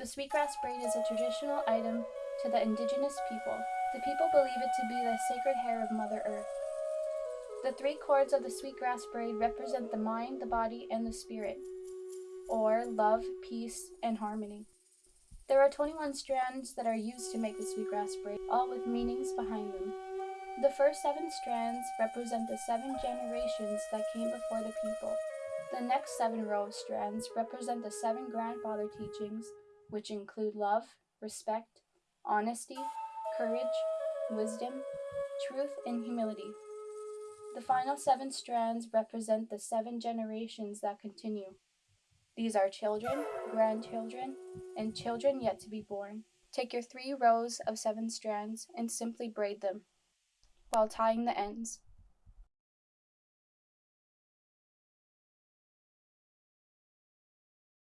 The sweetgrass braid is a traditional item to the indigenous people. The people believe it to be the sacred hair of Mother Earth. The three cords of the sweetgrass braid represent the mind, the body, and the spirit, or love, peace, and harmony. There are 21 strands that are used to make the sweetgrass braid, all with meanings behind them. The first seven strands represent the seven generations that came before the people. The next seven row of strands represent the seven grandfather teachings, which include love, respect, honesty, courage, wisdom, truth, and humility. The final seven strands represent the seven generations that continue. These are children, grandchildren, and children yet to be born. Take your three rows of seven strands and simply braid them while tying the ends.